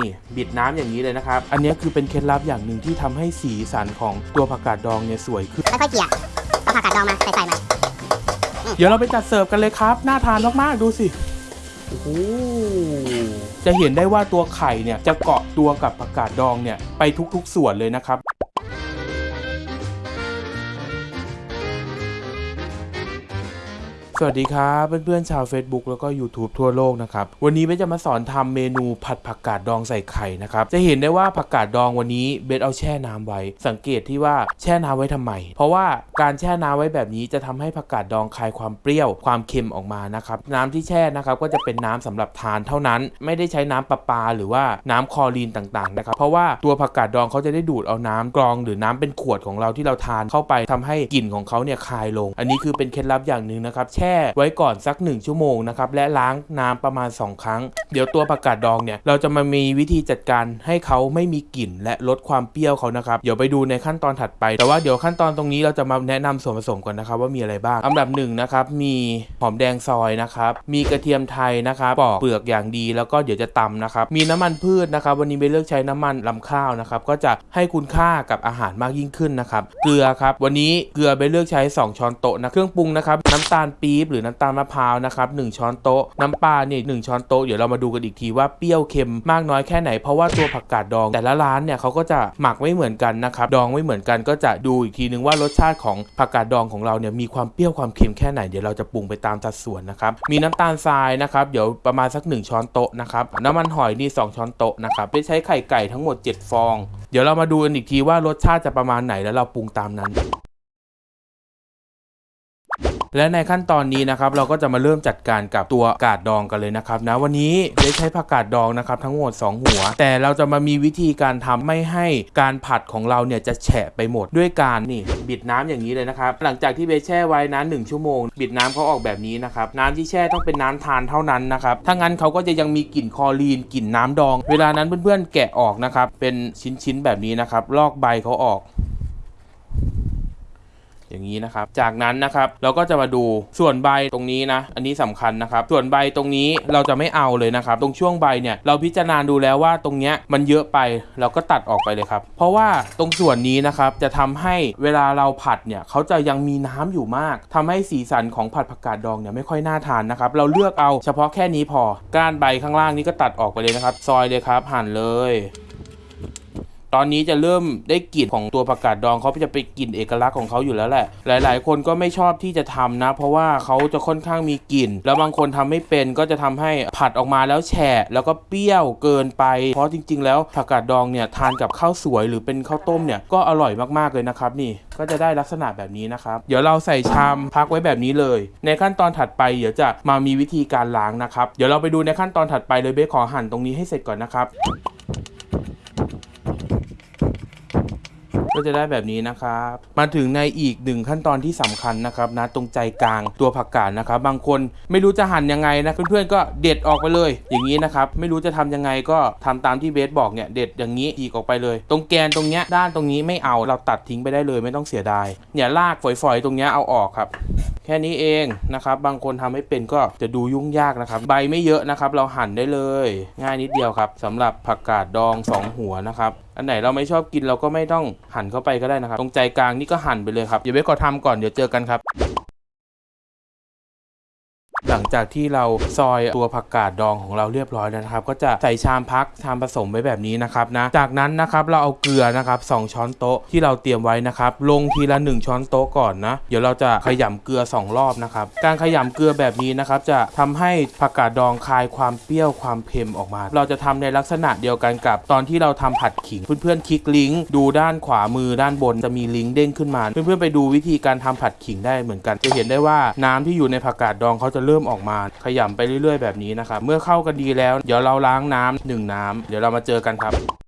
นี่บิดน้ำอย่างนี้เลยนะครับ อันนี้คือเป็นเคล็ดลับอย่างหนึ่งที่ทำให้สีสันของตัวผักกาดดองเนี่ยสวยขึ้นค่อยๆเกลี่ยเอาผักกาดดองมาใส่ใส่มาเดี๋ยวเราไปจัดเสิร์ฟกันเลยครับ น่าทานมากๆ ดูสิโอ้โหจะเห็นได้ว่าตัวไข่เนี่ยจะเกาะตัวกับผักกาดดองเนี่ยไปทุกๆส่วนเลยนะครับ วัสดีครับเพื่อนๆชาว Facebook แล้วก็ YouTube ทั่วโลกนะครับ วันนี้เบสจะมาสอนทำเมนูผัดผักกาดดองใส่ไข่นะครับ จะเห็นได้ว่าผักกาดดองวันนี้เบสเอาแช่น้ำไว้ สังเกตที่ว่าแช่น้ำไว้ทำไม เพราะว่าการแช่น้ำไว้แบบนี้จะทำให้ผักกาดดองคลายความเปรี้ยวความเค็มออกมานะครับน้ำที่แช่นะครับก็จะเป็นน้ำสำหรับทานเท่านั้น ไม่ได้ใช้น้ำประปาหรือว่าน้ำคอรีนต่างๆนะครับเพราะว่าตัวผักกาดดองเขาจะได้ดูดเอาน้ำกรอง หรือน้ำเป็นขวดของเราที่เราทานเข้าไปทำให้กลิ่นของเขาเนี่ยคลายลง อันนี้คือเป็นเคล็ดลับอย่างหนึ่งนะครับแช่ไว้ก่อนสัก 1 ชั่วโมงนะครับและล้างน้ำประมาณ 2 ครั้ง เดี๋ยวตัวผักกาดดองเนี่ยเราจะมามีวิธีจัดการให้เขาไม่มีกลิ่น และลดความเปรี้ยวเขานะครับเดี๋ยวไปดูในขั้นตอนถัดไป แต่ว่าเดี๋ยวขั้นตอนตรงนี้เราจะมาแนะนำส่วนผสมก่อนนะครับว่ามีอะไรบ้างอันดับหนึ่งนะครับมีหอมแดงซอยนะครับมีกระเทียมไทยนะครับปอกเปลือกอย่างดีแล้วก็เดี๋ยวจะตำนะครับมีน้ำมันพืชนะครับวันนี้เบลเลือกใช้น้ำมันลำข้าวนะครับก็จะให้คุณค่ากับอาหารมากยิ่งขึ้นนะครับเกลือครับวันนี้เกลือเบลเลือกใช้ 2 ช้อนโต๊ะนะเครื่องปรุงนะครับน้ำตาลปีบหรือน้ำตาลมะพร้าวนะครับหนึ่งช้อนโต๊ะ น้ำปลาเนี่ยหนึ่งช้อนโต๊ะเดี๋ยวเรามาดูกันอีกทีว่าเปรี้ยวเค็มมากน้อยแค่ไหนเพราะว่าตัวผักกาดดอง แต่ละร้านเนี่ยเขาก็จะหมักไม่เหมือนกันนะครับดองไม่เหมือนกันก็จะดูอีกทีนึงว่ารสชาติของผักกาดดองของเราเนี่ยมีความเปรี้ยวความเค็มแค่ไหนเดี๋ยวเราจะปรุงไปตามสัดส่วนนะครับมีน้ำตาลทรายนะครับเดี๋ยวประมาณสัก 1 ช้อนโต๊ะนะครับน้ำมันหอยนี่2ช้อนโต๊ะนะครับไปใช้ไข่ไก่ทั้งหมด 7 ฟอง เดี๋ยวเรามาดูกันอีกทีว่ารสชาติจะประมาณไหนแล้วเราปรุงตามนั้น และในขั้นตอนนี้นะครับเราก็จะมาเริ่มจัดการกับตัวกาดดองกันเลยนะครับนะวันนี้ได้ใช้ผักกาดดองนะครับทั้งหมด 2 หัว แต่เราจะมามีวิธีการทำไม่ให้การผัดของเราเนี่ยจะแฉะไปหมดด้วยการนี่บิดน้ำอย่างนี้เลยนะครับหลังจากที่เบสแช่ไว้นั้นหนึ่งชั่วโมง บิดน้ำเขาออกแบบนี้นะครับน้ำที่แช่ต้องเป็นน้ำทานเท่านั้นนะครับถ้างั้นเขาก็จะยังมีกลิ่นคอรีนกลิ่นน้ำดอง เวลานั้นเพื่อนๆแกะออกนะครับเป็นชิ้นๆแบบนี้นะครับลอกใบเขาออก อย่างนี้นะครับ จากนั้นนะครับเราก็จะมาดูส่วนใบตรงนี้นะ อันนี้สำคัญนะครับ ส่วนใบตรงนี้เราจะไม่เอาเลยนะครับ ตรงช่วงใบเนี่ยเราพิจารณาดูแล้วว่าตรงเนี้ยมันเยอะไปเราก็ตัดออกไปเลยครับ เพราะว่าตรงส่วนนี้นะครับจะทำให้เวลาเราผัดเนี่ยเขาจะยังมีน้ำอยู่มากทำให้สีสันของผัดผักกาดดองเนี่ยไม่ค่อยน่าทานนะครับ เราเลือกเอาเฉพาะแค่นี้พอ ก้านใบข้างล่างนี้ก็ตัดออกไปเลยนะครับ ซอยเลยครับหั่นเลย ตอนนี้จะเริ่มได้กลิ่นของตัวผักกาดดองเขาจะไปกลิ่นเอกลักษณ์ของเขาอยู่แล้วแหละ หลาย ๆ คนก็ไม่ชอบที่จะทำนะ เพราะว่าเขาจะค่อนข้างมีกลิ่น แล้วบางคนทำไม่เป็นก็จะทำให้ผัดออกมาแล้วแฉะแล้วก็เปรี้ยวเกินไป เพราะจริง ๆ แล้วผักกาดดองเนี่ยทานกับข้าวสวยหรือเป็นข้าวต้มเนี่ยก็อร่อยมากๆเลยนะครับนี่ก็จะได้ลักษณะแบบนี้นะครับ เดี๋ยวเราใส่ชามพักไว้แบบนี้เลย ในขั้นตอนถัดไปเดี๋ยวจะมามีวิธีการล้างนะครับ เดี๋ยวเราไปดูในขั้นตอนถัดไปเลยเบสขอหั่นตรงนี้ให้เสร็จก่อนนะครับ ก็จะได้แบบนี้นะครับ มาถึงในอีกหนึ่งขั้นตอนที่สำคัญนะครับนะตรงใจกลางตัวผักกาดนะครับ บางคนไม่รู้จะหั่นยังไงนะเพื่อนๆก็เด็ดออกไปเลย อย่างนี้นะครับไม่รู้จะทำยังไงก็ทำตามที่เบสบอกเนี่ยเด็ดอย่างนี้อีกออกไปเลย ตรงแกนตรงเนี้ยด้านตรงนี้ไม่เอาเราตัดทิ้งไปได้เลยไม่ต้องเสียดายเนี่ยลากฝอยๆ ตรงเนี้ยเอาออกครับแค่นี้เองนะครับ บางคนทำไม่เป็นก็จะดูยุ่งยากนะครับ ใบไม่เยอะนะครับ เราหั่นได้เลย ง่ายนิดเดียวครับสำหรับผักกาดดอง 2 หัวนะครับอันไหนเราไม่ชอบกินเราก็ไม่ต้องหั่นเข้าไปก็ได้นะครับ ตรงใจกลางนี่ก็หั่นไปเลยครับ เดี๋ยวเบสขอทำก่อนเดี๋ยวเจอกันครับ หลังจากที่เราซอยตัวผักกาดดองของเราเรียบร้อยแล้วนะครับ ก็จะใส่ชามพักชามผสมไว้แบบนี้นะครับนะ จากนั้นนะครับเราเอาเกลือนะครับสองช้อนโต๊ะที่เราเตรียมไว้นะครับลงทีละ 1 ช้อนโต๊ะก่อนนะเดี๋ยวเราจะขยำเกลือ 2 รอบนะครับการขยำเกลือแบบนี้นะครับจะทำให้ผักกาดดองคลายความเปรี้ยวความเค็มออกมา เราจะทำในลักษณะเดียวกันกับตอนที่เราทำผัดขิง เพื่อนๆคลิกลิงก์ดูด้านขวามือด้านบนจะมีลิงก์เด้งขึ้นมา เพื่อนๆไปดูวิธีการทำผัดขิงได้เหมือนกัน จะเห็นได้ว่าน้ำที่อยู่ในผักกาดดองเขาจะเริ่มออกมา ขยำไปเรื่อยๆแบบนี้นะครับ เมื่อเข้ากันดีแล้ว เดี๋ยวเราล้างน้ำหนึ่งน้ำเดี๋ยวเรามาเจอกันครับ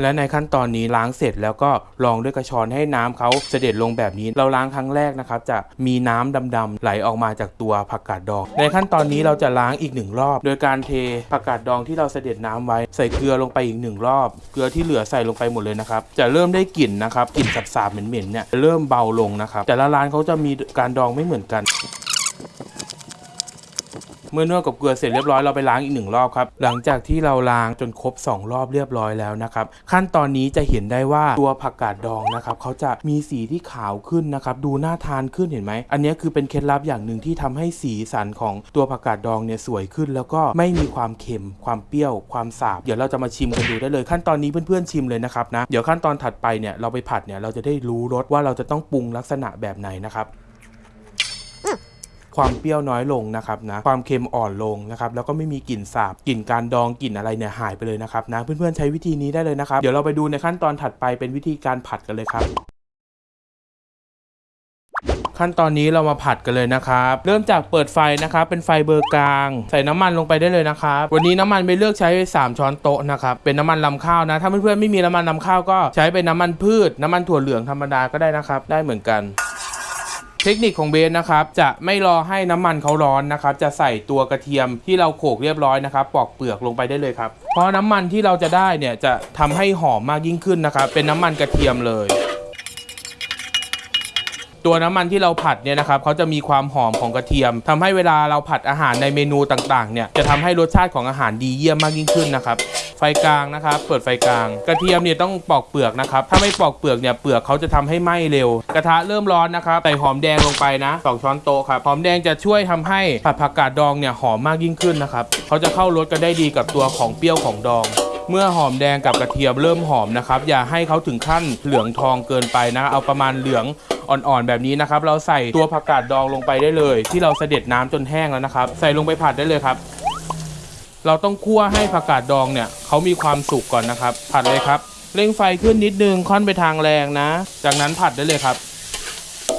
และในขั้นตอนนี้ล้างเสร็จแล้วก็รองด้วยกระชอนให้น้ำเขาเสด็จลงแบบนี้ เราล้างครั้งแรกนะครับ จะมีน้ำดำๆไหลออกมาจากตัวผักกาดดอง ในขั้นตอนนี้เราจะล้างอีกหนึ่งรอบ โดยการเทผักกาดดองที่เราเสด็จน้ำไว้ ใส่เกลือลงไปอีกหนึ่งรอบ เกลือที่เหลือใส่ลงไปหมดเลยนะครับ จะเริ่มได้กลิ่นนะครับกลิ่นสาบๆเหม็นๆเนี่ยเริ่มเบาลงนะครับแต่ละร้านเขาจะมีการดองไม่เหมือนกัน เมื่อนวดกับเกลือเสร็จเรียบร้อยเราไปล้างอีกหนึ่งรอบครับหลังจากที่เราล้างจนครบ 2 รอบเรียบร้อยแล้วนะครับขั้นตอนนี้จะเห็นได้ว่าตัวผักกาดดองนะครับเขาจะมีสีที่ขาวขึ้นนะครับดูน่าทานขึ้นเห็นไหมอันนี้คือเป็นเคล็ดลับอย่างหนึ่งที่ทำให้สีสันของตัวผักกาดดองเนี่ยสวยขึ้น แล้วก็ไม่มีความเค็ม ความเปรี้ยว ความสาบ เดี๋ยวเราจะมาชิมกันดูได้เลย ขั้นตอนนี้เพื่อนๆชิมเลยนะครับนะเดี๋ยวขั้นตอนถัดไปเนี่ยเราไปผัดเนี่ยเราจะได้รู้รสว่าเราจะต้องปรุงลักษณะแบบไหนนะครับ ความเปรี้ยวน้อยลงนะครับนะความเค็มอ่อนลงนะครับแล้วก็ไม่มีกลิ่นสาบกลิ่นการดองกลิ่นอะไรเนี่ยหายไปเลยนะครับนะเพื่อนๆใช้วิธีนี้ได้เลยนะครับเดี๋ยวเราไปดูในขั้นตอนถัดไปเป็นวิธีการผัดกันเลยครับขั้นตอนนี้เรามาผัดกันเลยนะครับ เริ่มจากเปิดไฟนะครับ เป็นไฟเบอร์กลาง ใส่น้ำมันลงไปได้เลยนะครับ วันนี้น้ำมันไปเลือกใช้ 3 ช้อนโต๊ะนะครับ เป็นน้ำมันลำข้าวนะ ถ้าเพื่อนๆไม่มีน้ำมันลำข้าวก็ใช้เป็นน้ำมันพืช น้ำมันถั่วเหลืองธรรมดาก็ได้นะครับ ได้เหมือนกัน เทคนิคของเบสนะครับ จะไม่รอให้น้ำมันเขาร้อนนะครับ จะใส่ตัวกระเทียมที่เราโขลกเรียบร้อยนะครับปอกเปลือกลงไปได้เลยครับเพราะน้ำมันที่เราจะได้เนี่ยจะทำให้หอมมากยิ่งขึ้นนะครับ เป็นน้ำมันกระเทียมเลยตัวน้ำมันที่เราผัดเนี่ยนะครับเขาจะมีความหอมของกระเทียมทำให้เวลาเราผัดอาหารในเมนูต่างๆเนี่ยจะทำให้รสชาติของอาหารดีเยี่ยมมากยิ่งขึ้นนะครับ ฟกลางนะครับ เปิดไฟกลาง กระเทียมเนี่ยต้องปอกเปลือกนะครับ ถ้าไม่ปอกเปลือกเนี่ยเปลือกเขาจะทำให้ไหม้เร็ว กระทะเริ่มร้อนนะครับ ใส่หอมแดงลงไปนะสองช้อนโต๊ะครับ หอมแดงจะช่วยทำให้ผัดผักกาดดองเนี่ยหอมมากยิ่งขึ้นนะครับเขาจะเข้ารสกันได้ดีกับตัวของเปรี้ยวของดองเมื่อหอมแดงกับกระเทียมเริ่มหอมนะครับ อย่าให้เขาถึงขั้นเหลืองทองเกินไปนะ เอาประมาณเหลืองอ่อนๆแบบนี้นะครับ เราใส่ตัวผักกาดดองลงไปได้เลย ที่เราเสด็จน้ำจนแห้งแล้วนะครับ ใส่ลงไปผัดได้เลยครับ เราต้องคั่วให้ผักกาดดองเนี่ยเขามีความสุกก่อนนะครับ ผัดเลยครับ เร่งไฟขึ้นนิดนึงค่อนไปทางแรงนะ จากนั้นผัดได้เลยครับ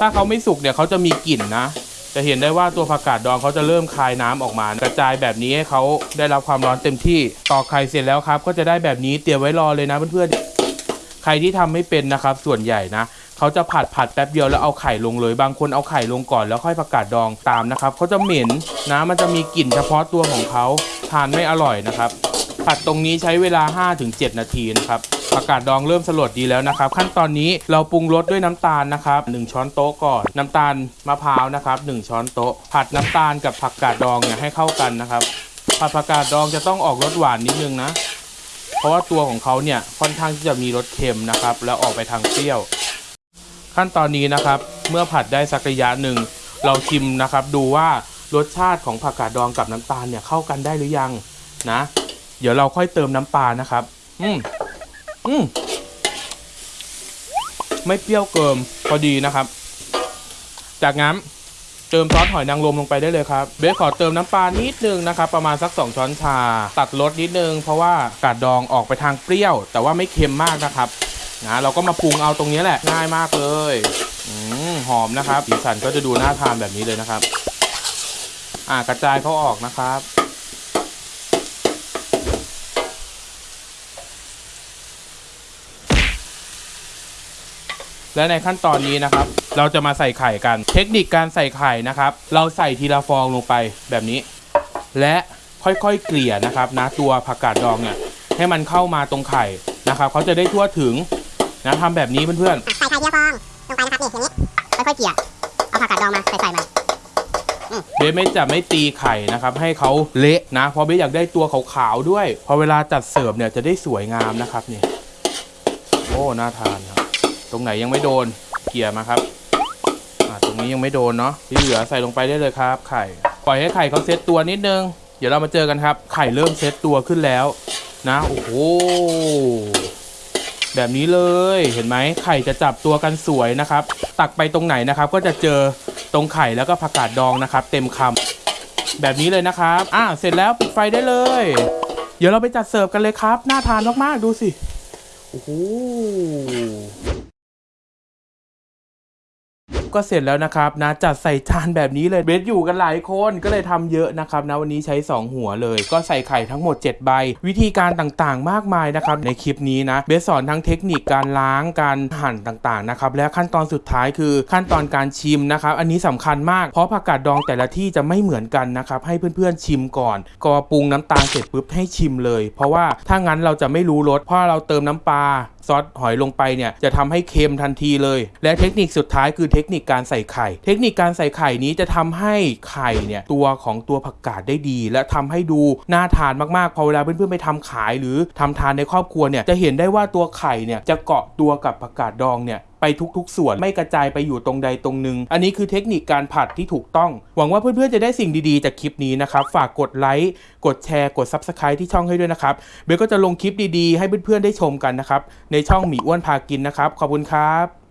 ถ้าเขาไม่สุกเนี่ยเขาจะมีกลิ่นนะ จะเห็นได้ว่าตัวผักกาดดองเขาจะเริ่มคายน้ำออกมากระจายแบบนี้ให้เขาได้รับความร้อนเต็มที่ตอกไข่เสร็จแล้วครับ ก็จะได้แบบนี้เตรียมไว้รอเลยนะเพื่อนๆใครที่ทำไม่เป็นนะครับ ส่วนใหญ่นะเขาจะผัดผัดแป๊บเดียวแล้วเอาไข่ลงเลย บางคนเอาไข่ลงก่อนแล้วค่อยผักกาดดองตามนะครับเขาจะเหม็นนะมันจะมีกลิ่นเฉพาะตัวของเขา ทานไม่อร่อยนะครับ ผัดตรงนี้ใช้เวลา 5-7 นาทีนะครับผักกาดดองเริ่มสลดดีแล้วนะครับ ขั้นตอนนี้เราปรุงรสด้วยน้ำตาลนะครับ 1 ช้อนโต๊ะก่อน น้ำตาลมะพร้าวนะครับ1ช้อนโต๊ะ ผัดน้ำตาลกับผักกาดดองเนี่ยให้เข้ากันนะครับ ผัดผักกาดดองจะต้องออกรสหวานนิดนึงนะ เพราะว่าตัวของเขาเนี่ยค่อนข้างที่จะมีรสเค็มนะครับ แล้วออกไปทางเปรี้ยว ขั้นตอนนี้นะครับ เมื่อผัดได้สักระยะหนึ่งเราชิมนะครับ ดูว่า รสชาติของผักกาดดองกับน้ำตาลเนี่ยเข้ากันได้หรือยังนะ เดี๋ยวเราค่อยเติมน้ำปลานะครับ อืมอืมไม่เปรี้ยวเกินพอดีนะครับ จากนั้นเติมซอสหอยนางรมลงไปได้เลยครับ เบสขอเติมน้ำปลานิดนึงนะครับ ประมาณสัก 2 ช้อนชา ตัดรสนิดนึง เพราะว่ากาดดองออกไปทางเปรี้ยว แต่ว่าไม่เค็มมากนะครับนะเราก็มาปรุงเอาตรงนี้แหละง่ายมากเลยอืมหอมนะครับสีสันก็จะดูน่าทานแบบนี้เลยนะครับ อ่ากระจายเขาออกนะครับ และในขั้นตอนนี้นะครับ เราจะมาใส่ไข่กัน เทคนิคการใส่ไข่นะครับ เราใส่ทีละฟองลงไปแบบนี้ และค่อยๆเกลี่ยนะครับนะตัวผักกาดดองเนี่ยให้มันเข้ามาตรงไข่นะครับเขาจะได้ทั่วถึงนะทำแบบนี้เพื่อนๆใส่ไข่เดียวฟองลงไปนะครับนี่อย่างนี้ค่อยๆเกลี่ยเอาผักกาดดองมาใส่ใส่มันๆ เบสไม่จะไม่ตีไข่นะครับ ให้เขาเละนะ เพราะเบสอยากได้ตัวขาวๆด้วย พอเวลาจัดเสิร์ฟเนี่ยจะได้สวยงามนะครับนี่โอ้น่าทานครับ ตรงไหนยังไม่โดนเกี่ยมาครับตรงนี้ยังไม่โดนเนาะที่เหลือใส่ลงไปได้เลยครับ ไข่ปล่อยให้ไข่เขาเซตตัวนิดนึง เดี๋ยวเรามาเจอกันครับ ไข่เริ่มเซตตัวขึ้นแล้วนะโอ้โหแบบนี้เลยเห็นไหมไข่จะจับตัวกันสวยนะครับ ตักไปตรงไหนนะครับ ก็จะเจอ ตรงไข่แล้วก็ผักกาดดองนะครับ เต็มคำแบบนี้เลยนะครับอ่าเสร็จแล้วปิดไฟได้เลย เดี๋ยวเราไปจัดเสิร์ฟกันเลยครับ น่าทานมากๆดูสิโอ้โห ก็เสร็จแล้วนะครับนะจัดใส่จานแบบนี้เลยเบสอยู่กันหลายคนก็เลยทำเยอะนะครับนะวันนี้ใช้ 2 หัวเลย ก็ใส่ไข่ทั้งหมด 7 ใบ วิธีการต่างๆ มากมายนะครับในคลิปนี้นะเบสสอนทั้งเทคนิคการล้างการหั่นต่างๆนะครับและขั้นตอนสุดท้ายคือขั้นตอนการชิมนะครับอันนี้สำคัญมากเพราะผักกาดดองแต่ละที่จะไม่เหมือนกันนะครับให้เพื่อนๆชิมก่อน ก็ปรุงน้ำตาลเสร็จปุ๊บให้ชิมเลย เพราะว่าถ้างั้นเราจะไม่รู้รสเพราะเราเติมน้ำปลาซอสหอยลงไปเนี่ยจะทำให้เค็มทันทีเลย และเทคนิคสุดท้ายคือเทคนิคการใส่ไข่ เทคนิคการใส่ไข่นี้จะทำให้ไข่เนี่ยตัวของตัวผักกาดได้ดี และทำให้ดูน่าทานมากๆพอเวลาเพื่อนๆไปทำขายหรือทำทานในครอบครัวเนี่ยจะเห็นได้ว่าตัวไข่เนี่ยจะเกาะตัวกับผักกาดดองเนี่ยไปทุกๆ ส่วนไม่กระจายไปอยู่ตรงใดตรงหนึ่งอันนี้คือเทคนิคการผัดที่ถูกต้อง หวังว่าเพื่อนๆจะได้สิ่งดีๆ จากคลิปนี้นะครับ ฝากกดไลค์กดแชร์กด Subscribe ที่ช่องให้ด้วยนะครับเบลก็จะลงคลิปดีๆ ให้เพื่อนๆได้ชมกันนะครับ ในช่องหมีอ้วนพากินนะครับ ขอบคุณครับ